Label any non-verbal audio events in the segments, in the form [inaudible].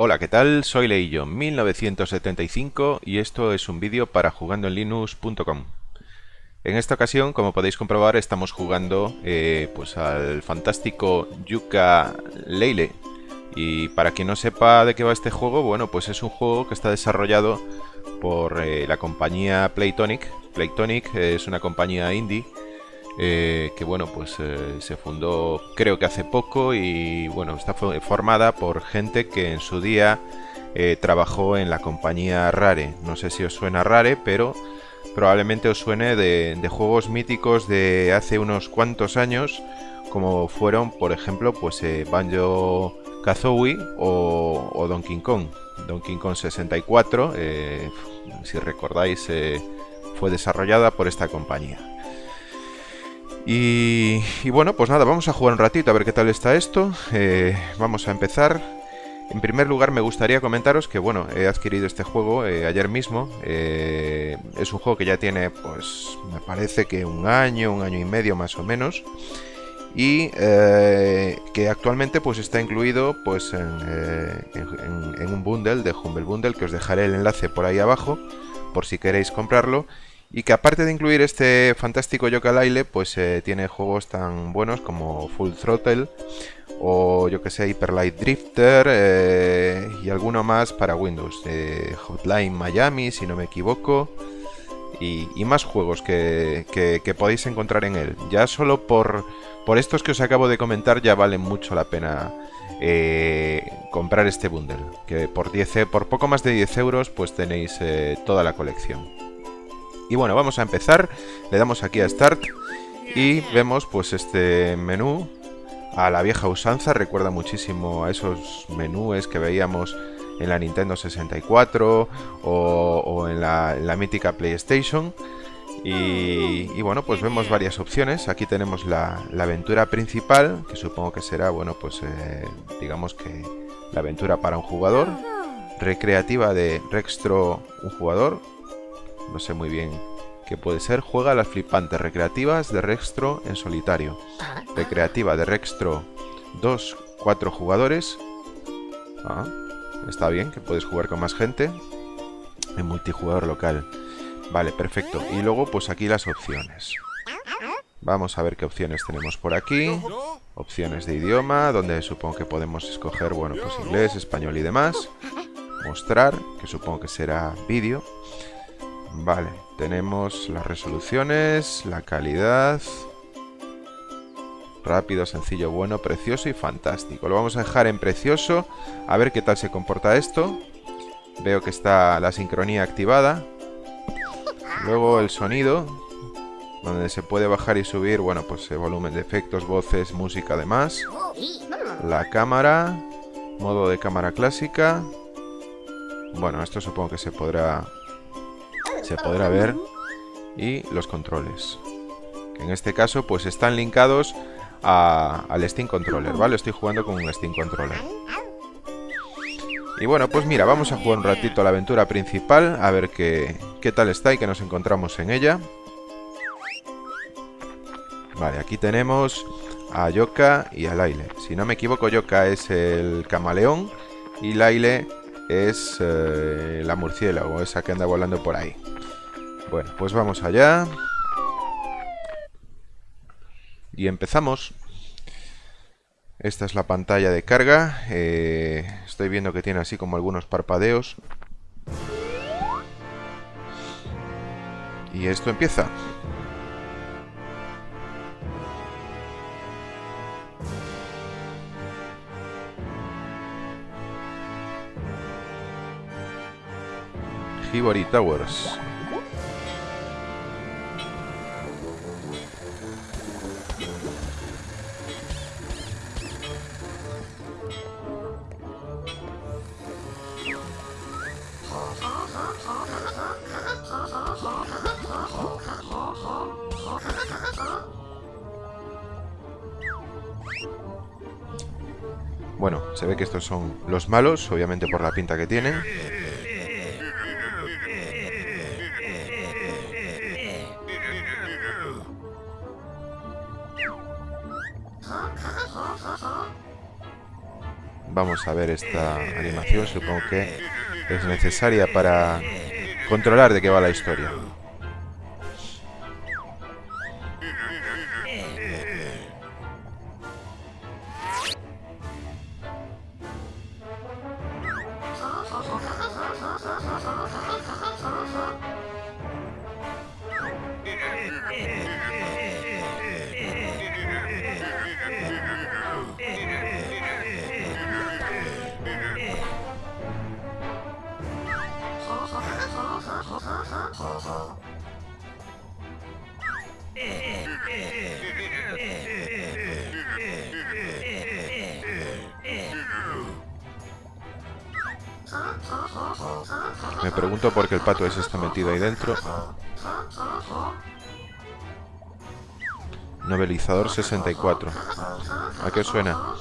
Hola, ¿qué tal? Soy Leillo, 1975 y esto es un vídeo para jugandoenlinux.com. En esta ocasión, como podéis comprobar, estamos jugando eh, pues al fantástico Yuka Leile. Y para quien no sepa de qué va este juego, bueno, pues es un juego que está desarrollado por eh, la compañía Playtonic. Playtonic es una compañía indie eh, que bueno, pues eh, se fundó creo que hace poco y bueno, está formada por gente que en su día eh, trabajó en la compañía Rare. No sé si os suena Rare, pero probablemente os suene de, juegos míticos de hace unos cuantos años, como fueron, por ejemplo, pues Banjo Kazooie o, o, Donkey Kong. Donkey Kong 64, si recordáis, fue desarrollada por esta compañía. Y, bueno, pues nada, vamos a jugar un ratito a ver qué tal está esto. Eh, vamos a empezar. En primer lugar me gustaría comentaros que bueno, he adquirido este juego eh, ayer mismo. Eh, es un juego que ya tiene, pues, me parece que un año, un año y medio más o menos. Y que actualmente pues está incluido pues en, en un bundle de Humble Bundle, que os dejaré el enlace por ahí abajo, por si queréis comprarlo. Y que aparte de incluir este fantástico Yooka-Laylee, pues eh, tiene juegos tan buenos como Full Throttle o yo que sé, Hyper Light Drifter eh, y alguno más para Windows. Eh, Hotline Miami, si no me equivoco. Y, más juegos que, podéis encontrar en él. Ya solo por, por estos que os acabo de comentar ya vale mucho la pena comprar este bundle. Que por, 10, por poco más de 10 euros pues tenéis toda la colección. Y bueno, vamos a empezar. Le damos aquí a Start y vemos pues este menú a la vieja usanza. Recuerda muchísimo a esos menús que veíamos en la Nintendo 64 o, en, la, mítica PlayStation. Y, bueno, pues vemos varias opciones. Aquí tenemos la, aventura principal, que supongo que será, bueno, pues eh, digamos que la aventura para un jugador. Recreativa de Rextro, un jugador no sé muy bien qué puede ser. Juega las flipantes recreativas de Rextro en solitario. Recreativa de Rextro 2, 4 jugadores. Ah, está bien, que puedes jugar con más gente. En multijugador local. Vale, perfecto. Y luego pues aquí las opciones. Vamos a ver qué opciones tenemos por aquí. Opciones de idioma, donde supongo que podemos escoger, bueno, pues inglés, español y demás. Mostrar, que supongo que será vídeo. Vale, tenemos las resoluciones, la calidad... Rápido, sencillo, bueno, precioso y fantástico. Lo vamos a dejar en precioso. A ver qué tal se comporta esto. Veo que está la sincronía activada. Luego el sonido, donde se puede bajar y subir, bueno, pues el volumen de efectos, voces, música además. La cámara, modo de cámara clásica. Bueno, esto supongo que se podrá se podrá ver y los controles. En este caso pues están linkados al Steam Controller, ¿vale? Estoy jugando con un Steam Controller. Y bueno, pues mira, vamos a jugar un ratito a la aventura principal A ver qué, qué tal está y qué nos encontramos en ella. Vale, aquí tenemos a Yoka y a Laile. Si no me equivoco, Yoka es el camaleón Y Laile es eh, la murciélago, esa que anda volando por ahí bueno, pues vamos allá. Y empezamos. Esta es la pantalla de carga. Eh, estoy viendo que tiene así como algunos parpadeos. Y esto empieza. Hibori Towers. Bueno, se ve que estos son los malos, obviamente por la pinta que tienen. Vamos a ver esta animación, supongo que es necesaria para controlar de qué va la historia. Pato ese está metido ahí dentro. Novelizador 64. ¿A qué suena?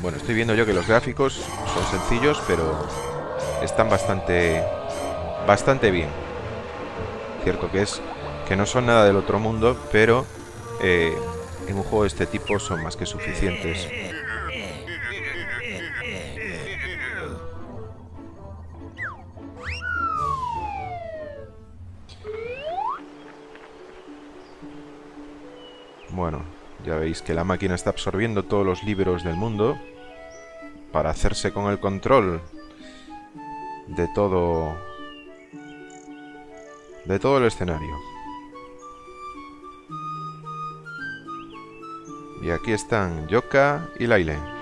Bueno, estoy viendo yo que los gráficos son sencillos, pero están bastante bastante bien. Cierto que es que no son nada del otro mundo, pero eh, en un juego de este tipo son más que suficientes. Ya veis que la máquina está absorbiendo todos los libros del mundo para hacerse con el control de todo de todo el escenario. Y aquí están Yoka y Laile.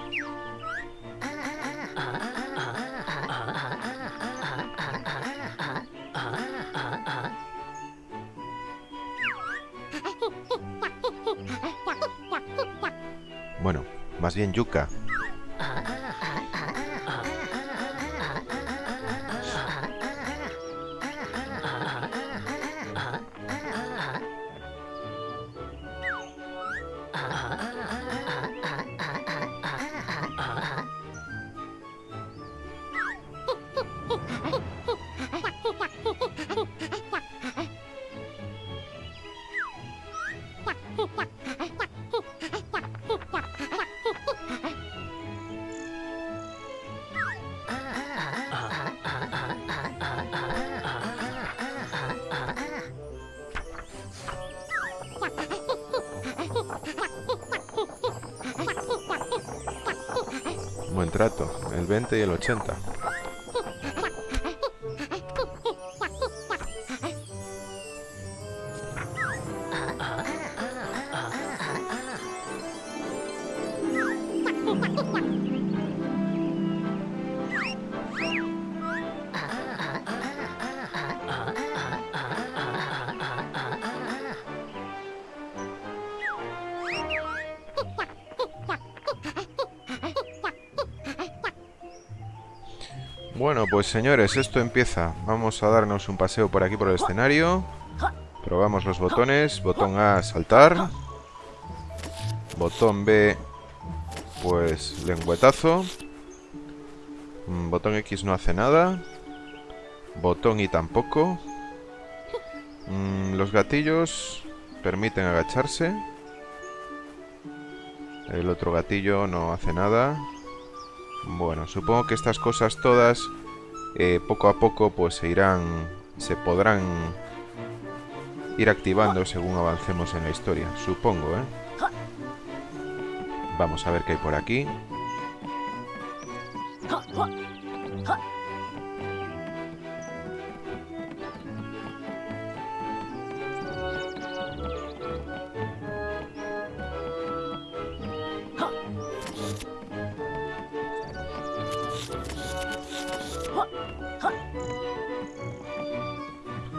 Más bien Yuka. Buen trato, el 20 y el 80. Señores, esto empieza. Vamos a darnos un paseo por aquí por el escenario. Probamos los botones. Botón A, saltar. Botón B, pues lengüetazo. Mm, botón X no hace nada. Botón Y tampoco. Mm, los gatillos permiten agacharse. El otro gatillo no hace nada. Bueno, supongo que estas cosas todas eh, poco a poco pues se irán, se podrán ir activando según avancemos en la historia, supongo, ¿eh? Vamos a ver qué hay por aquí.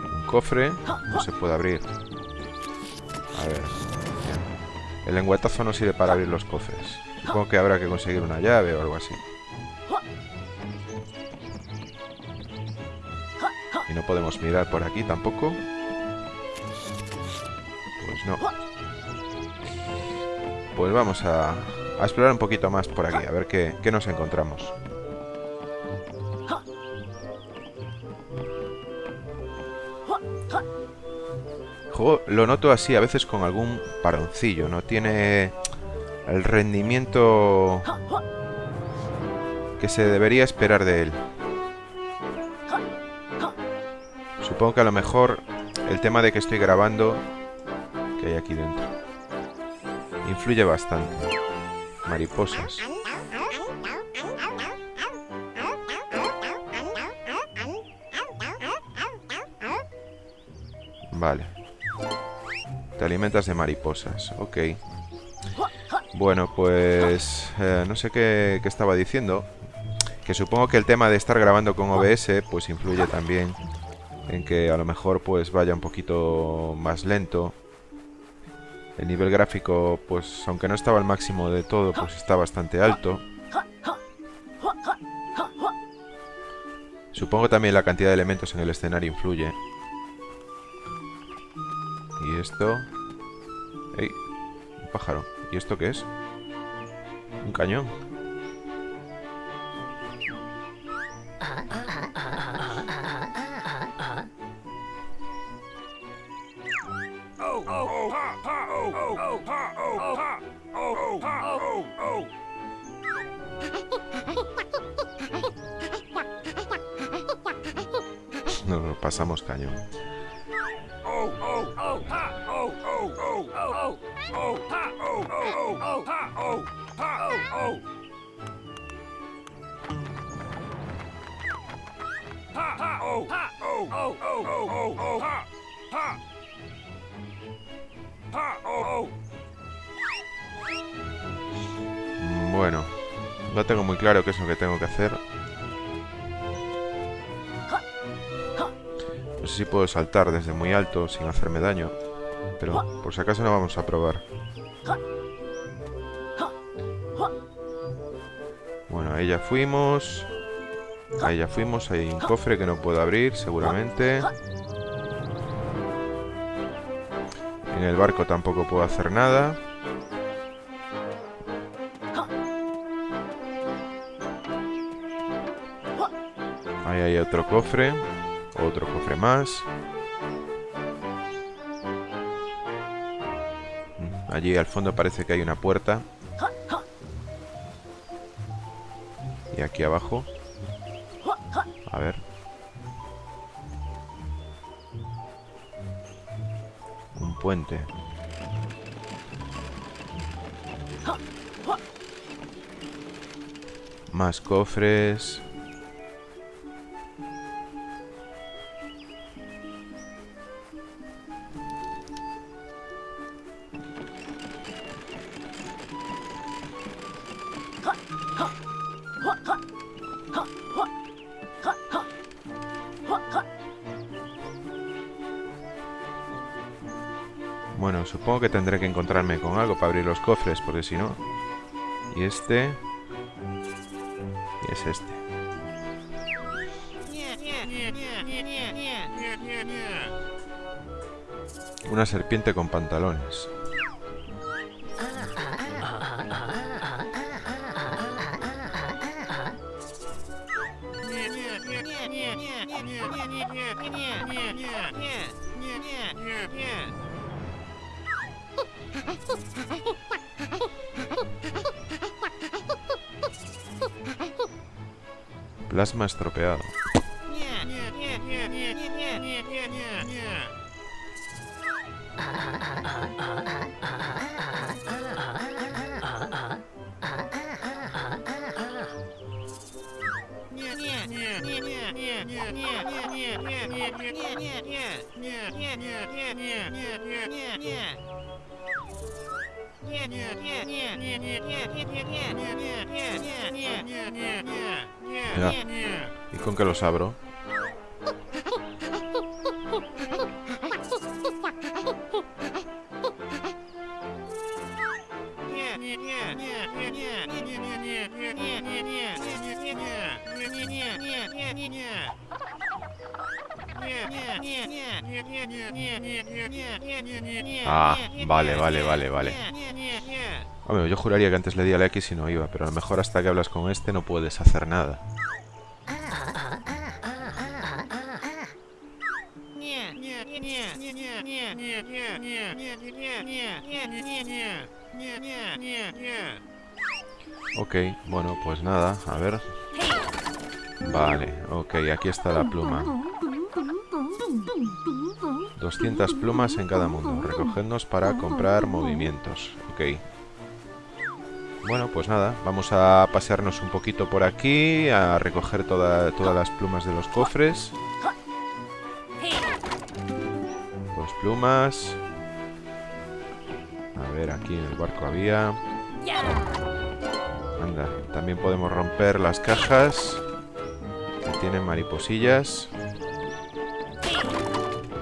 Un cofre no se puede abrir. A ver. El lenguatazo no sirve para abrir los cofres. Supongo que habrá que conseguir una llave o algo así. Y no podemos mirar por aquí tampoco. Pues no. Pues vamos a, explorar un poquito más por aquí, a ver qué nos encontramos. Lo noto así a veces con algún paroncillo, no tiene el rendimiento que se debería esperar de él. Supongo que a lo mejor el tema de que estoy grabando que hay aquí dentro influye bastante. Mariposas. Vale. Alimentas de mariposas. Ok. Bueno, pues... eh, no sé qué, qué estaba diciendo. Que supongo que el tema de estar grabando con OBS pues influye también en que a lo mejor pues vaya un poquito más lento. El nivel gráfico pues aunque no estaba al máximo de todo pues está bastante alto. Supongo también la cantidad de elementos en el escenario influye. Y esto... ¡Ey! Un pájaro. ¿Y esto qué es? Un cañón. No, no, pasamos cañón. Claro qué es lo que tengo que hacer. No sé si puedo saltar desde muy alto sin hacerme daño. Pero por si acaso no vamos a probar. Bueno, ahí ya fuimos. Ahí ya fuimos. Hay un cofre que no puedo abrir, seguramente. En el barco tampoco puedo hacer nada. Otro cofre. Otro cofre más. Mm, Allí al fondo parece que hay una puerta. Y aquí abajo. A ver. Un puente. Más cofres. Que tendré que encontrarme con algo para abrir los cofres, porque si no... Y este... Y es este. Una serpiente con pantalones. Plasma estropeado. [laughs] ¿Y con qué los abro? Ah, vale, vale, vale, vale. Hombre, yo juraría que antes le di a X y no iba, pero a lo mejor hasta que hablas con este no puedes hacer nada. Ok, bueno, pues nada, a ver. Vale, ok, aquí está la pluma. 200 plumas en cada mundo. Recogednos para comprar movimientos. Ok. Bueno, pues nada, vamos a pasearnos un poquito por aquí, a recoger todas las plumas de los cofres. Dos plumas. A ver, aquí en el barco había... También podemos romper las cajas que tienen mariposillas.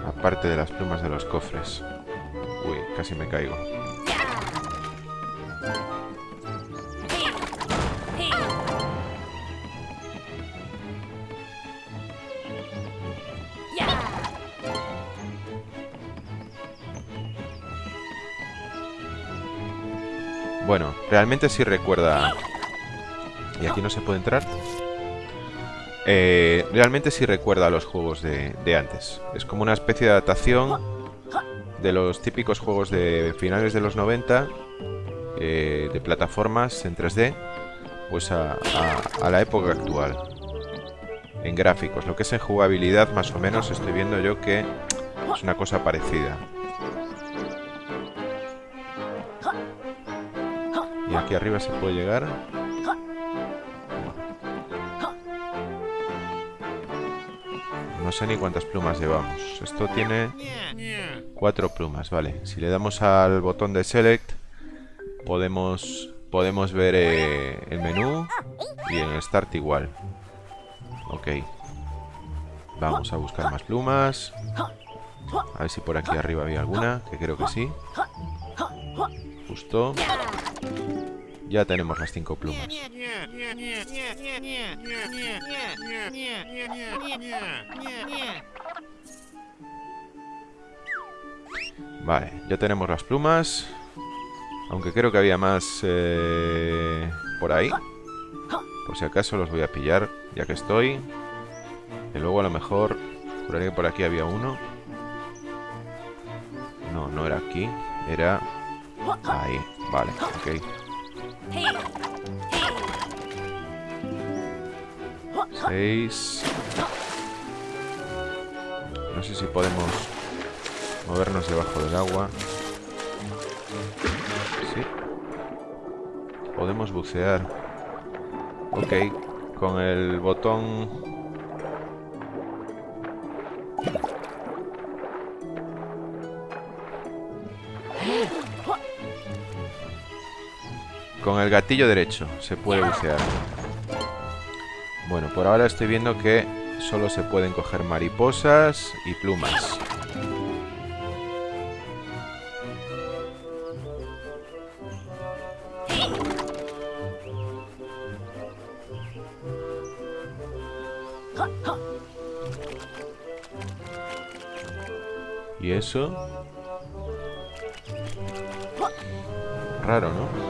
Aparte de las plumas de los cofres. Uy, casi me caigo. Bueno, realmente sí recuerda... ¿Y aquí no se puede entrar? Eh, realmente sí recuerda a los juegos de, antes. Es como una especie de adaptación de los típicos juegos de finales de los 90, eh, de plataformas en 3D, pues a, a, la época actual. En gráficos, lo que es en jugabilidad más o menos estoy viendo yo que es una cosa parecida. Y aquí arriba se puede llegar. No sé ni cuántas plumas llevamos. Esto tiene cuatro plumas, vale. Si le damos al botón de Select, podemos, podemos ver eh, el menú y en Start igual. Ok. Vamos a buscar más plumas. A ver si por aquí arriba había alguna, que creo que sí. Justo. Ya tenemos las cinco plumas. Vale, ya tenemos las plumas. Aunque creo que había más eh, por ahí. Por si acaso los voy a pillar, ya que estoy. Y luego a lo mejor... Que por aquí había uno. No, no era aquí. Era... Ahí, vale, ok. Seis. No sé si podemos movernos debajo del agua. Sí. Podemos bucear. Ok. Con el botón Con el gatillo derecho se puede bucear. Bueno, por ahora estoy viendo que solo se pueden coger mariposas y plumas. ¿Y eso? Raro, ¿no?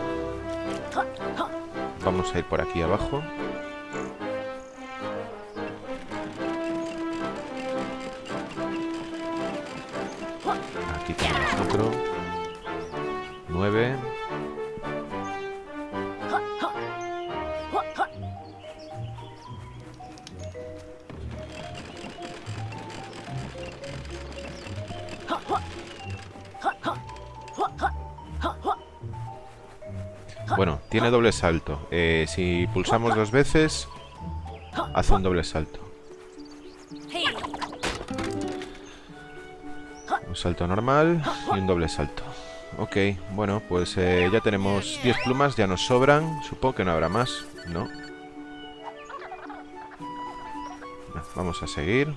Vamos a ir por aquí abajo. Tiene doble salto. Eh, si pulsamos dos veces, hace un doble salto. Un salto normal y un doble salto. Ok, bueno, pues eh, ya tenemos 10 plumas, ya nos sobran. Supongo que no habrá más, ¿no? Vamos a seguir.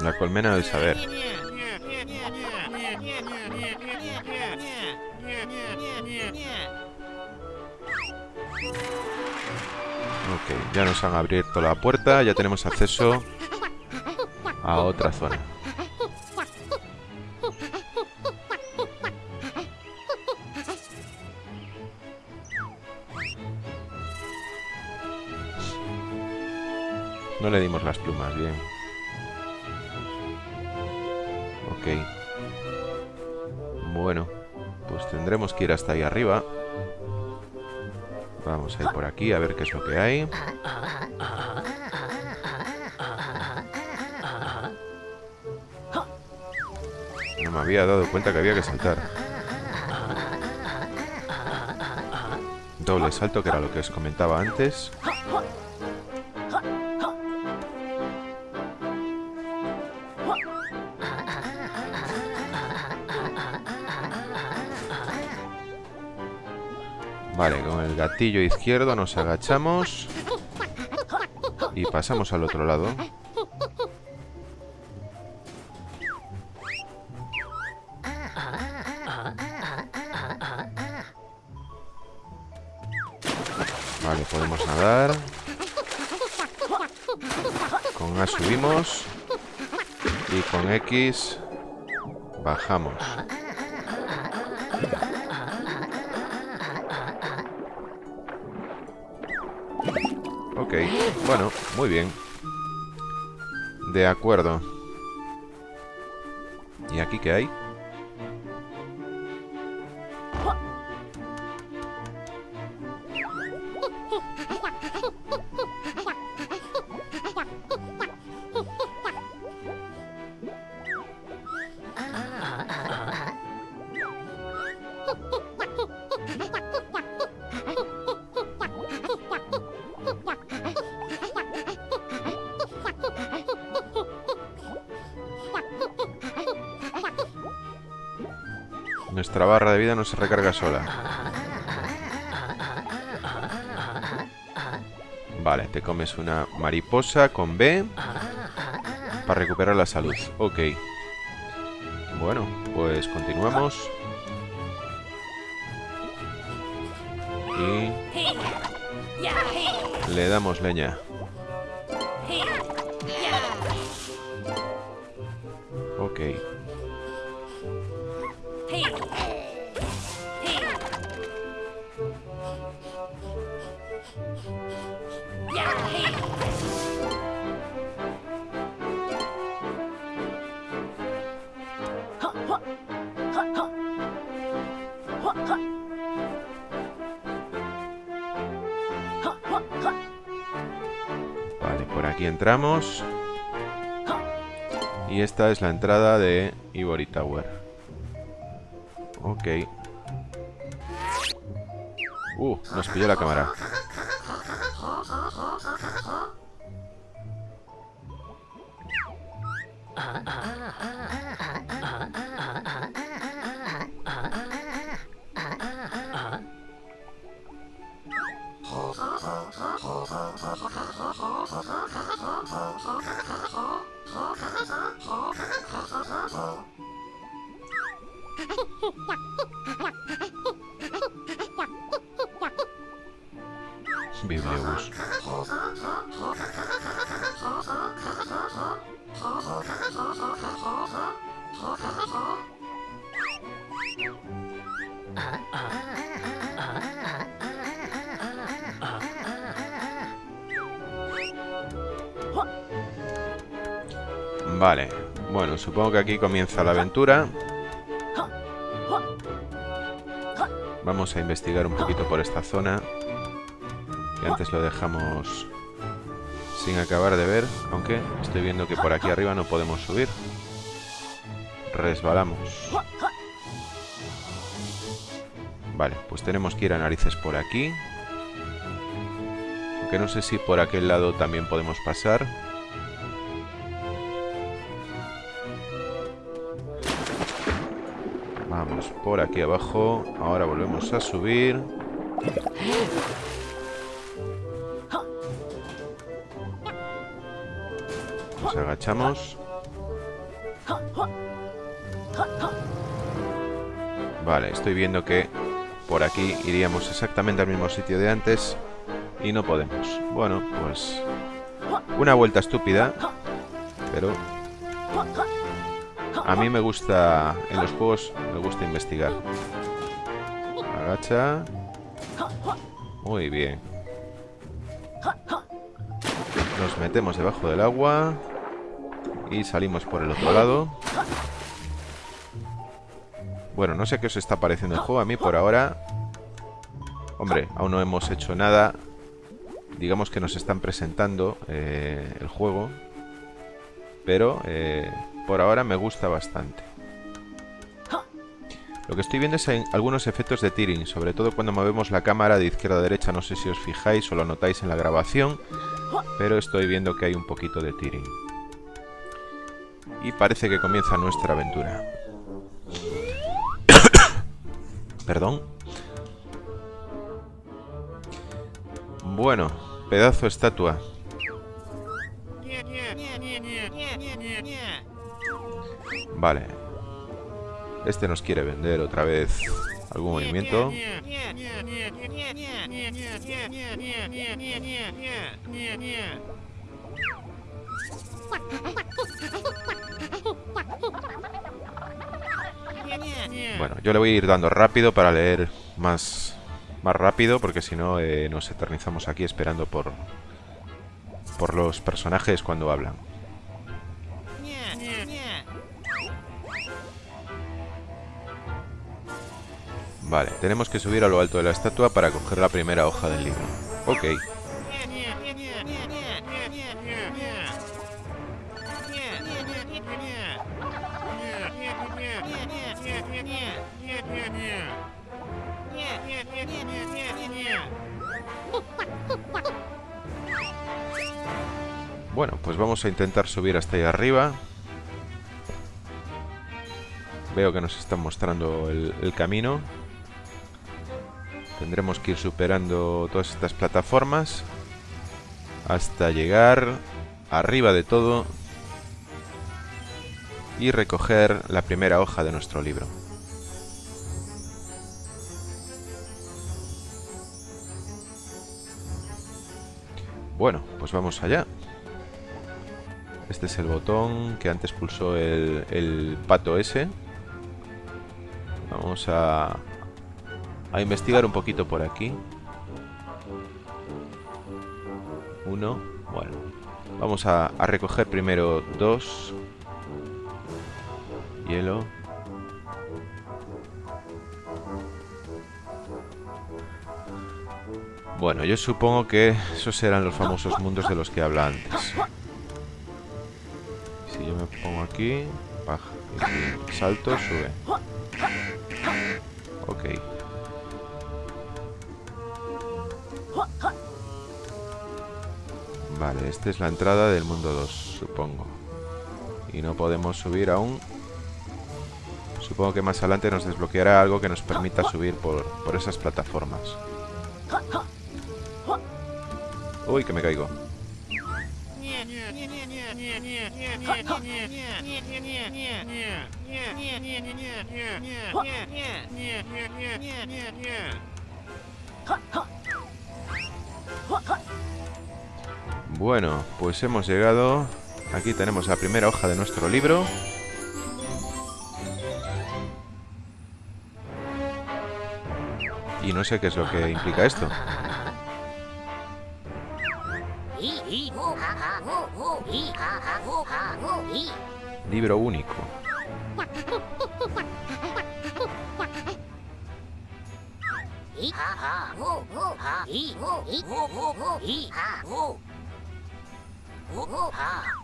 La colmena del saber. Ok, ya nos han abierto la puerta, ya tenemos acceso a otra zona. No le dimos las plumas, bien. Ok. Bueno, pues tendremos que ir hasta ahí arriba. Vamos a ir por aquí a ver qué es lo que hay. No me había dado cuenta que había que saltar. Doble salto, que era lo que os comentaba antes. Gatillo izquierdo nos agachamos y pasamos al otro lado. Vale, podemos nadar. Con A subimos. Y con X bajamos. Ok, bueno, muy bien. De acuerdo. ¿Y aquí qué hay? Se recarga sola. Vale, te comes una mariposa con B para recuperar la salud. Ok. Bueno, pues continuamos. Y le damos leña. Aquí entramos. Y esta es la entrada de Ivory Tower. Ok. Uh, nos pilló la cámara. Supongo que aquí comienza la aventura. Vamos a investigar un poquito por esta zona. Que antes lo dejamos sin acabar de ver. Aunque estoy viendo que por aquí arriba no podemos subir. Resbalamos. Vale, pues tenemos que ir a narices por aquí. Aunque no sé si por aquel lado también podemos pasar. Por aquí abajo. Ahora volvemos a subir. Nos agachamos. Vale, estoy viendo que por aquí iríamos exactamente al mismo sitio de antes y no podemos. Bueno, pues una vuelta estúpida, pero a mí me gusta, en los juegos me gusta investigar. Agacha. Muy bien. Nos metemos debajo del agua y salimos por el otro lado. Bueno, no sé qué os está pareciendo el juego. A mí por ahora... Hombre, aún no hemos hecho nada. Digamos que nos están presentando eh, el juego. Pero eh, por ahora me gusta bastante. Lo que estoy viendo es algunos efectos de tearing, sobre todo cuando movemos la cámara de izquierda a derecha, no sé si os fijáis o lo notáis en la grabación, pero estoy viendo que hay un poquito de tearing. Y parece que comienza nuestra aventura. [coughs] Perdón. Bueno, pedazo estatua. Vale. Este nos quiere vender otra vez algún movimiento. Bueno, yo le voy a ir dando rápido para leer más, más rápido, porque si no eh, nos eternizamos aquí esperando por, por los personajes cuando hablan. Vale, tenemos que subir a lo alto de la estatua para coger la primera hoja del libro. Ok. Bueno, pues vamos a intentar subir hasta ahí arriba. Veo que nos están mostrando el, camino. Tendremos que ir superando todas estas plataformas hasta llegar arriba de todo y recoger la primera hoja de nuestro libro. Bueno, pues vamos allá. Este es el botón que antes pulsó el, pato ese. Vamos a, a investigar un poquito por aquí. Uno. Bueno. Vamos a, recoger primero dos. Hielo. Bueno, yo supongo que esos eran los famosos mundos de los que habla antes. Si yo me pongo aquí, baja, salto, sube. Ok. Vale, esta es la entrada del mundo 2, supongo. Y no podemos subir aún. Supongo que más adelante nos desbloqueará algo que nos permita subir por, por esas plataformas. Uy, que me caigo. Bueno, pues hemos llegado. Aquí tenemos la primera hoja de nuestro libro. Y no sé qué es lo que implica esto. Libro único. Okay.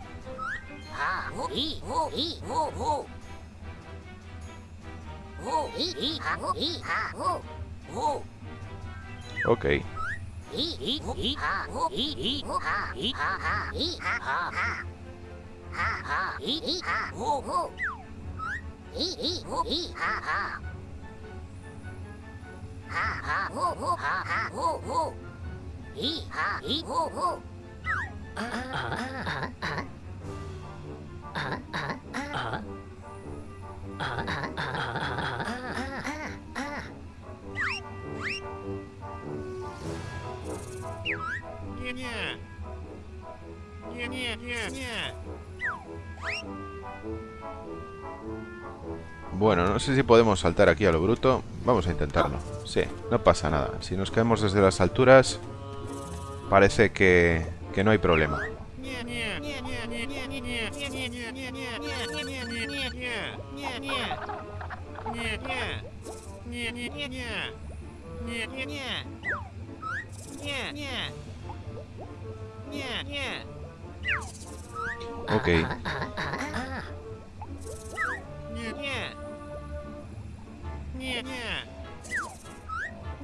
Ha ha ho ho ha ha ho ho. Hee ha hee ho ho. Bueno, no sé si podemos saltar aquí a lo bruto. Vamos a intentarlo. Sí, no pasa nada. Si nos caemos desde las alturas, parece que que no hay problema. Ok. [laughs]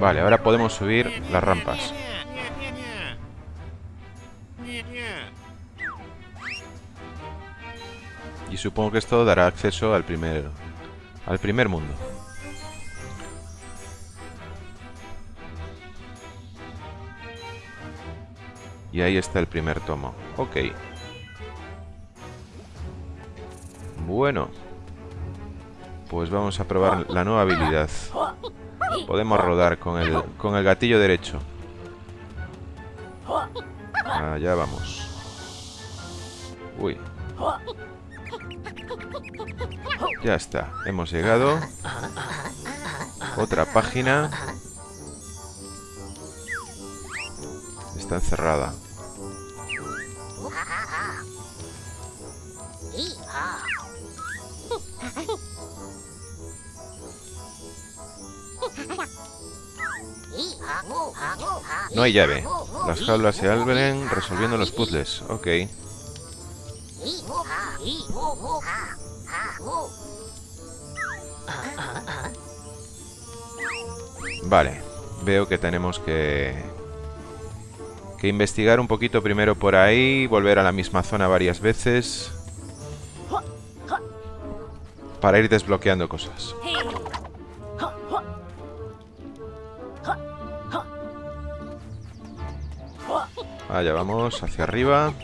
Vale, ahora podemos subir las rampas. Y supongo que esto dará acceso al primer, al primer mundo. Y ahí está el primer tomo. Ok. Bueno. Pues vamos a probar la nueva habilidad. Podemos rodar con el, con el gatillo derecho. Allá vamos. Uy. Ya está, hemos llegado. Otra página. Está encerrada. No hay llave. Las jaulas se abren resolviendo los puzzles. Ok. Vale. Veo que tenemos que... Que investigar un poquito primero por ahí. Volver a la misma zona varias veces. Para ir desbloqueando cosas. Allá vamos, hacia arriba.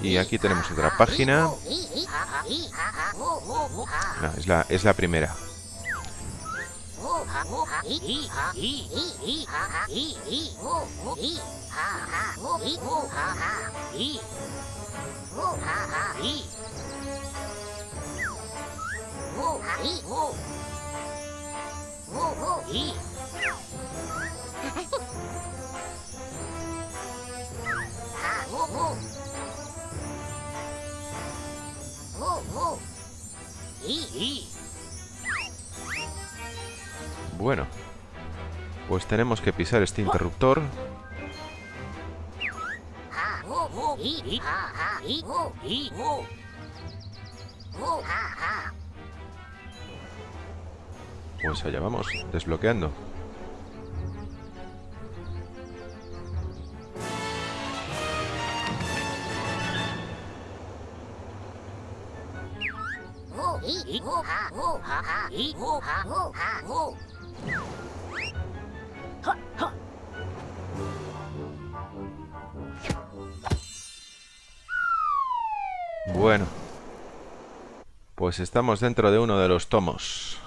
Y aquí tenemos otra página. No, es la, es la primera. [laughs] Bueno. Pues tenemos que pisar este interruptor. Pues allá vamos, desbloqueando. Bueno. Pues estamos dentro de uno de los tomos.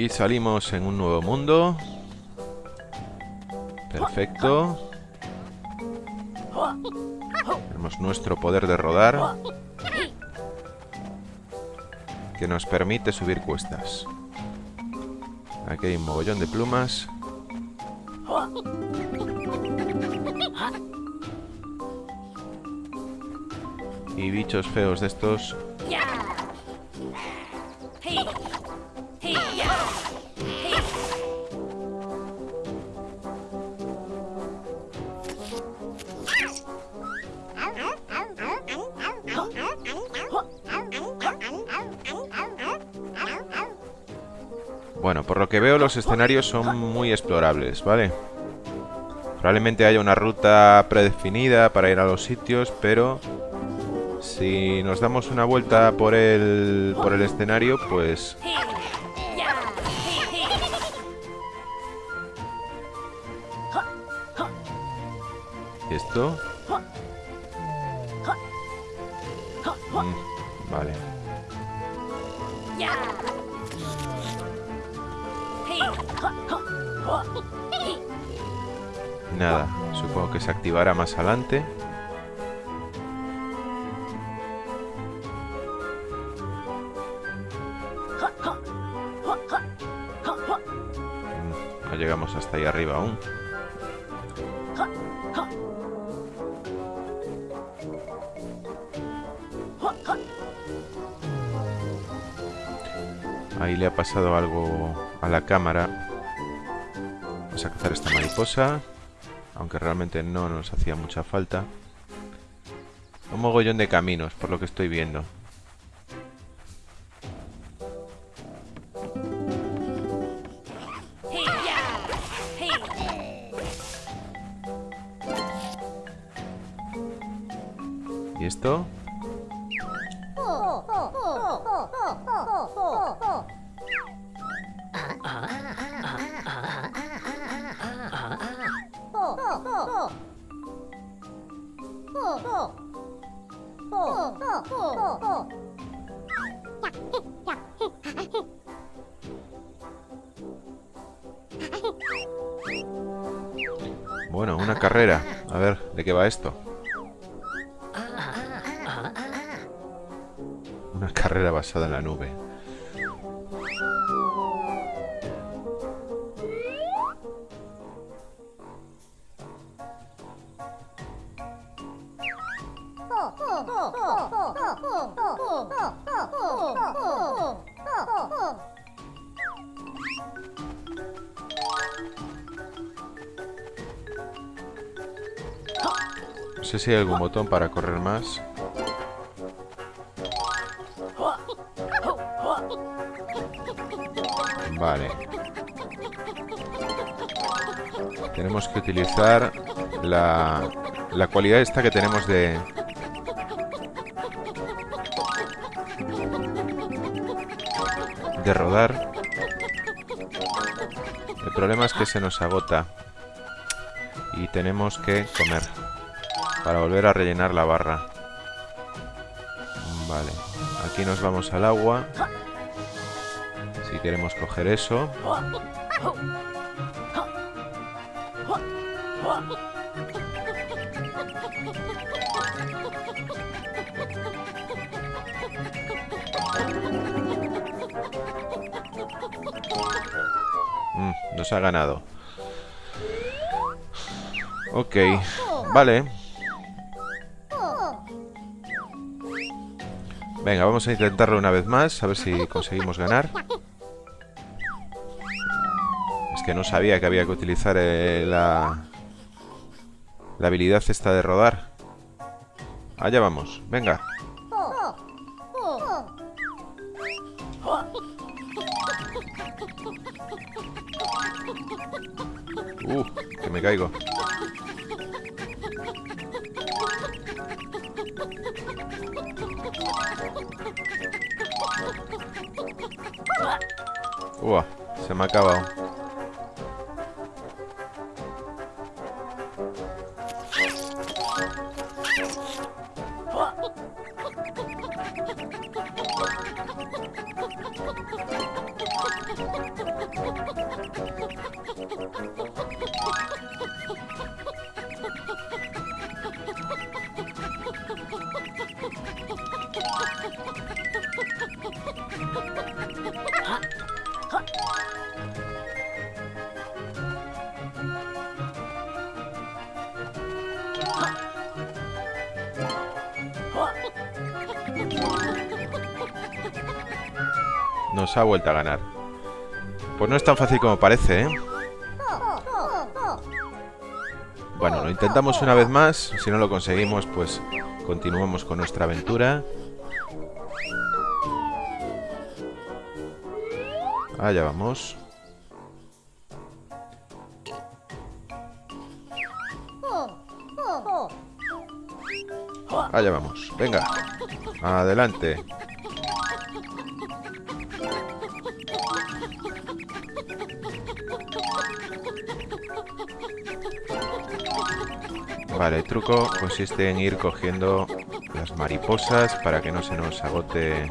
Y salimos en un nuevo mundo. Perfecto. Tenemos nuestro poder de rodar. Que nos permite subir cuestas. Aquí hay un mogollón de plumas. Y bichos feos de estos por lo que veo los escenarios son muy explorables, ¿vale? Probablemente haya una ruta predefinida para ir a los sitios, pero si nos damos una vuelta por el, por el escenario, pues... ¿Y esto? Activará más adelante. Mm, no llegamos hasta ahí arriba aún. Ahí le ha pasado algo a la cámara. Vamos a cazar esta mariposa. Aunque realmente no nos hacía mucha falta. Un mogollón de caminos, por lo que estoy viendo. ¿Y esto? Carrera. A ver, ¿de qué va esto? Una carrera basada en la nube. Si algún botón para correr más. Vale. Tenemos que utilizar la, la cualidad esta que tenemos de... De rodar. El problema es que se nos agota. Y tenemos que comer. Para volver a rellenar la barra. Vale. Aquí nos vamos al agua. Si queremos coger eso. Mm, nos ha ganado. Ok, vale. Venga, vamos a intentarlo una vez más, a ver si conseguimos ganar. Es que no sabía que había que utilizar eh, la, la habilidad esta de rodar. Allá vamos, venga. Uh, que me caigo. Nos ha vuelto a ganar. Pues no es tan fácil como parece, ¿eh? Bueno, lo intentamos una vez más. Si no lo conseguimos, pues continuamos con nuestra aventura. Allá vamos. Allá vamos. Venga. Adelante. Vale, el truco consiste en ir cogiendo las mariposas para que no se nos agote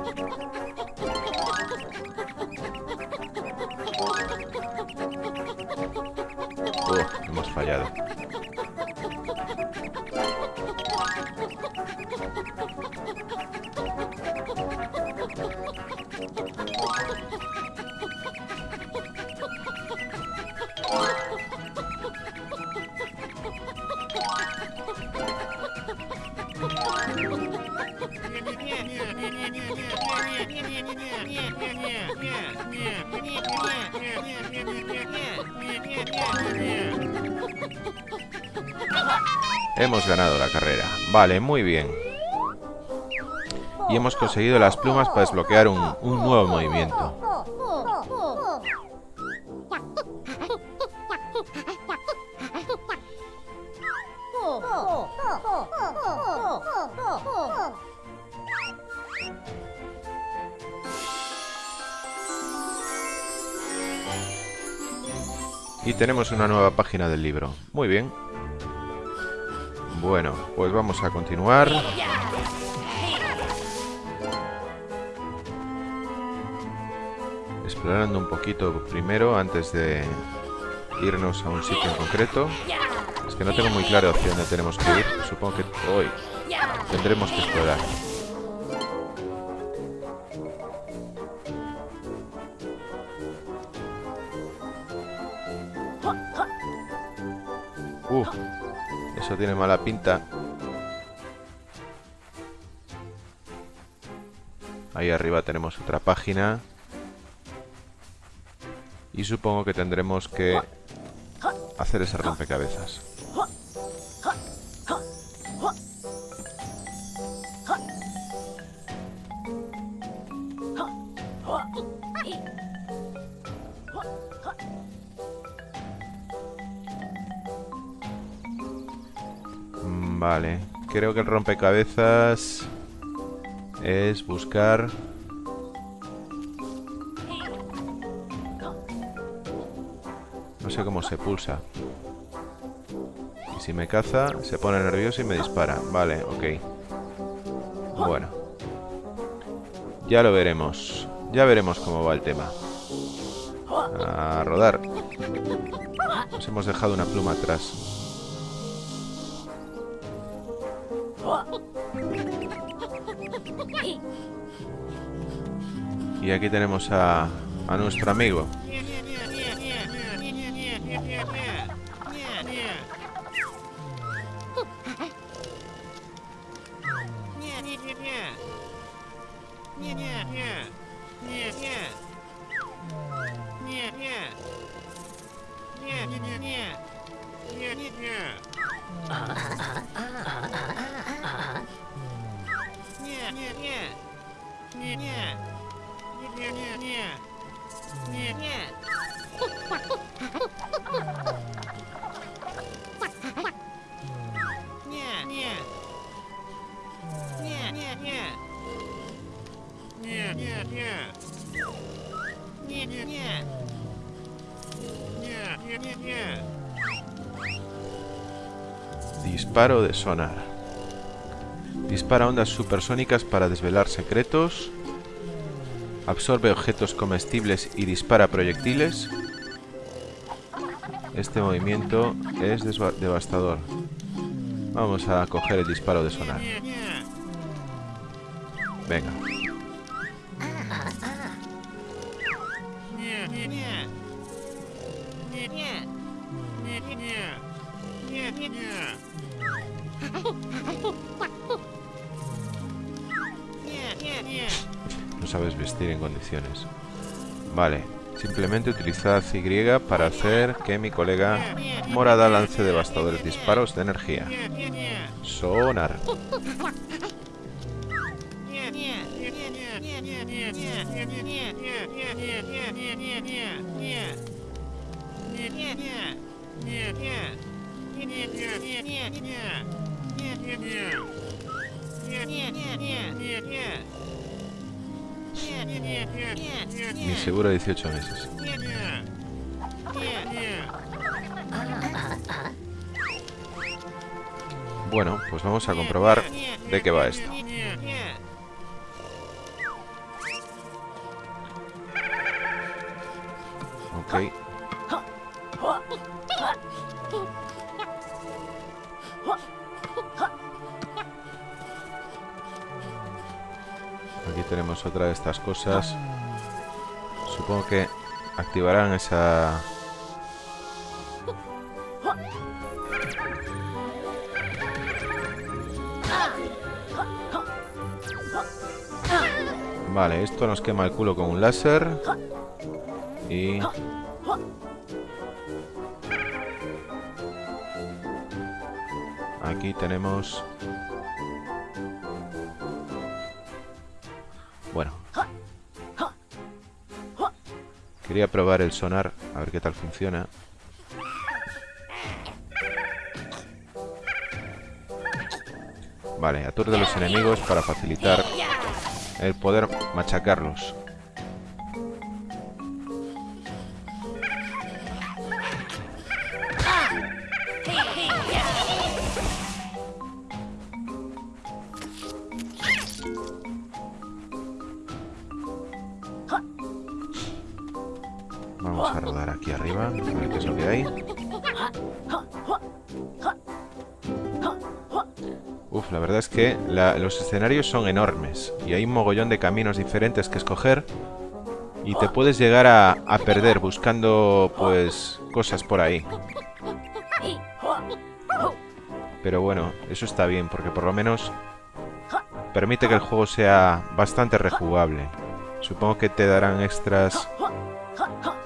Vale, muy bien. Y hemos conseguido las plumas para desbloquear un, un nuevo movimiento. Y tenemos una nueva página del libro. Muy bien. Bueno, pues vamos a continuar. Explorando un poquito primero antes de irnos a un sitio en concreto. Es que no tengo muy claro hacia dónde tenemos que ir. Supongo que hoy tendremos que explorar. Eso tiene mala pinta. Ahí arriba tenemos otra página. Y supongo que tendremos que hacer ese rompecabezas. Vale, creo que el rompecabezas es buscar... No sé cómo se pulsa. Y si me caza, se pone nervioso y me dispara. Vale, ok. Bueno. Ya lo veremos. Ya veremos cómo va el tema. A rodar. Nos hemos dejado una pluma atrás. Y aquí tenemos a, a nuestro amigo. Sonar. Dispara ondas supersónicas para desvelar secretos. Absorbe objetos comestibles y dispara proyectiles. Este movimiento es devastador. Vamos a coger el disparo de sonar. Venga. No sabes vestir en condiciones. Vale. Simplemente utilizad Y para hacer que mi colega morada lance devastadores disparos de energía. Sonar. Vamos a comprobar de qué va esto. Ok. Aquí tenemos otra de estas cosas. Supongo que activarán esa... Vale, esto nos quema el culo con un láser. Y... Aquí tenemos... Bueno. Quería probar el sonar, a ver qué tal funciona. Vale, aturde a los enemigos para facilitar el poder machacarlos. Los escenarios son enormes y hay un mogollón de caminos diferentes que escoger y te puedes llegar a, a perder buscando, pues, cosas por ahí. Pero bueno, eso está bien porque por lo menos permite que el juego sea bastante rejugable. Supongo que te darán extras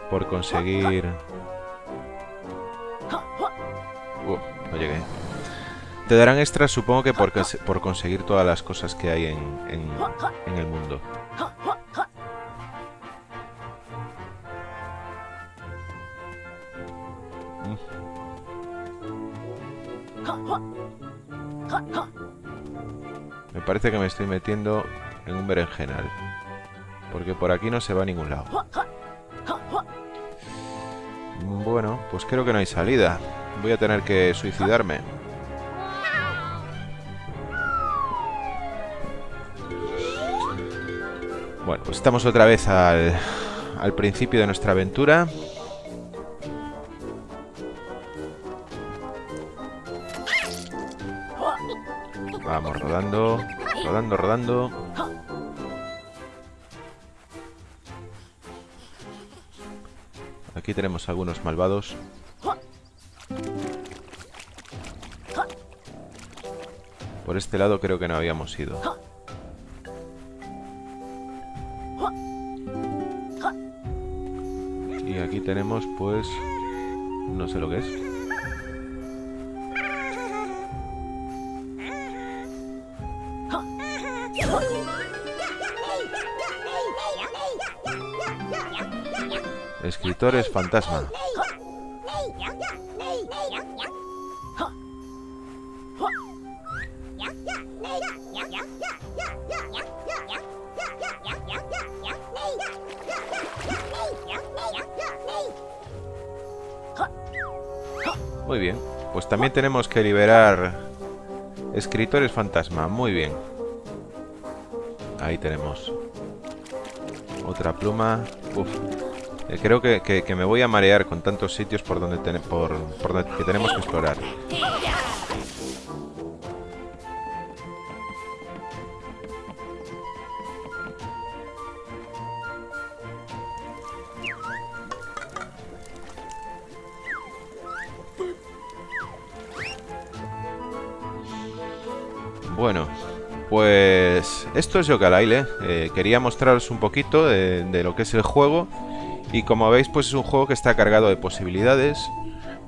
por conseguir... Te darán extras, supongo que por, conseguir todas las cosas que hay en, en, en el mundo. Me parece que me estoy metiendo en un berenjenal. Porque por aquí no se va a ningún lado. Bueno, pues creo que no hay salida. Voy a tener que suicidarme. Bueno, pues estamos otra vez al, al principio de nuestra aventura. Vamos rodando, rodando, rodando. Aquí tenemos algunos malvados. Por este lado creo que no habíamos ido. Tenemos pues... No sé lo que es. Escritores fantasma. También tenemos que liberar escritores fantasma. Muy bien. Ahí tenemos. Otra pluma. Uf. Eh, creo que, que, me voy a marear con tantos sitios por donde, por, por donde que tenemos que explorar. Bueno, pues esto es yooka eh, quería mostraros un poquito de, lo que es el juego y como veis, pues es un juego que está cargado de posibilidades,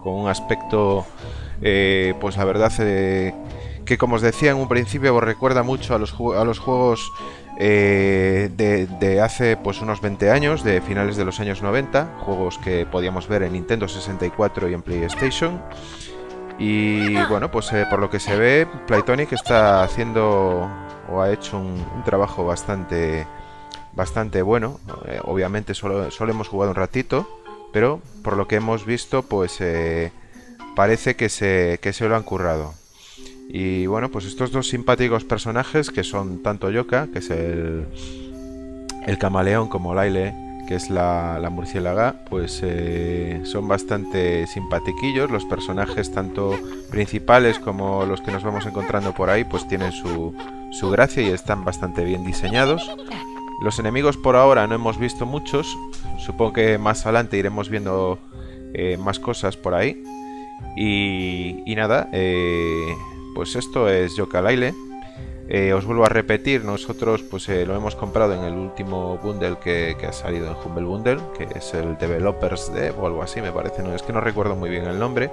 con un aspecto, eh, pues la verdad, eh, que como os decía en un principio os recuerda mucho a los, juegos eh, de, hace pues unos 20 años, de finales de los años 90, juegos que podíamos ver en Nintendo 64 y en PlayStation. Y [laughs] bueno, pues eh, por lo que se ve, Playtonic está haciendo o ha hecho un, trabajo bastante, bastante bueno. Eh, obviamente solo, solo, hemos jugado un ratito, pero por lo que hemos visto, pues parece que se, que se lo han currado. Y bueno, pues estos dos simpáticos personajes que son tanto Yoka, que es el, el camaleón, como Laile, que es la, la murciélaga, pues eh, son bastante simpatiquillos. Los personajes, tanto principales como los que nos vamos encontrando por ahí, pues tienen su, su gracia y están bastante bien diseñados. Los enemigos por ahora no hemos visto muchos. Supongo que más adelante iremos viendo eh, más cosas por ahí. Y, y nada, eh, pues esto es Yooka-Laylee. Eh, os vuelvo a repetir, nosotros pues eh, lo hemos comprado en el último bundle que, ha salido en Humble Bundle, que es el Developers Dev o algo así, me parece, no es que no recuerdo muy bien el nombre,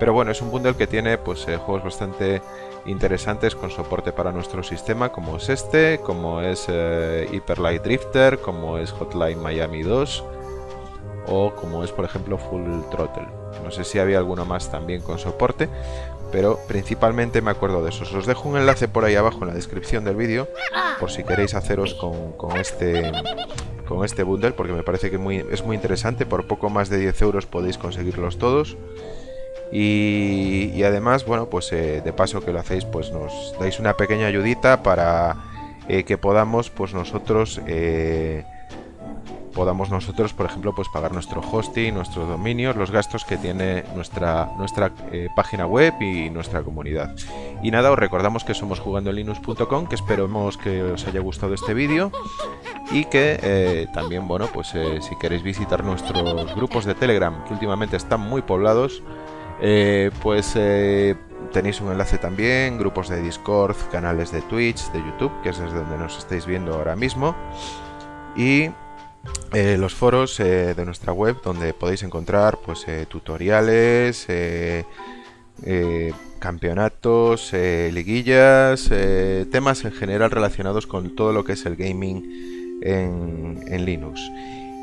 pero bueno, es un bundle que tiene pues eh, juegos bastante interesantes con soporte para nuestro sistema, como es este, como es Hyper Light Drifter, como es Hotline Miami 2 o como es por ejemplo Full Throttle. No sé si había alguno más también con soporte, pero principalmente me acuerdo de esos. Os dejo un enlace por ahí abajo en la descripción del vídeo, por si queréis haceros con, este con este bundle, porque me parece que muy, es muy interesante. Por poco más de 10 euros podéis conseguirlos todos. Y, además, bueno, pues eh, de paso que lo hacéis, pues nos dais una pequeña ayudita para eh, que podamos, pues nosotros... Eh, podamos nosotros, por ejemplo, pues pagar nuestro hosting, nuestros dominios, los gastos que tiene nuestra, nuestra eh, página web y nuestra comunidad. Y nada, os recordamos que somos jugandolinux.com, que esperemos que os haya gustado este vídeo y que eh, también, bueno, pues eh, si queréis visitar nuestros grupos de Telegram, que últimamente están muy poblados, pues tenéis un enlace también, grupos de Discord, canales de Twitch, de YouTube, que es desde donde nos estáis viendo ahora mismo. Y eh, los foros eh, de nuestra web donde podéis encontrar pues eh, tutoriales, campeonatos, liguillas, temas en general relacionados con todo lo que es el gaming en, Linux.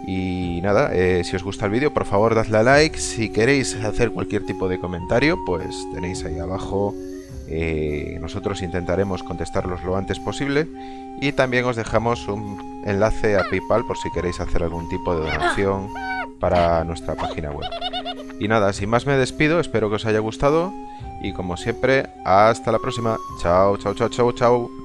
Y nada, si os gusta el vídeo, por favor dadle a like. Si queréis hacer cualquier tipo de comentario, pues tenéis ahí abajo eh, nosotros intentaremos contestarlos lo antes posible y también os dejamos un enlace a PayPal por si queréis hacer algún tipo de donación para nuestra página web. Y nada, sin más me despido, espero que os haya gustado y como siempre, hasta la próxima. Chao, chao, chao, chao, chao.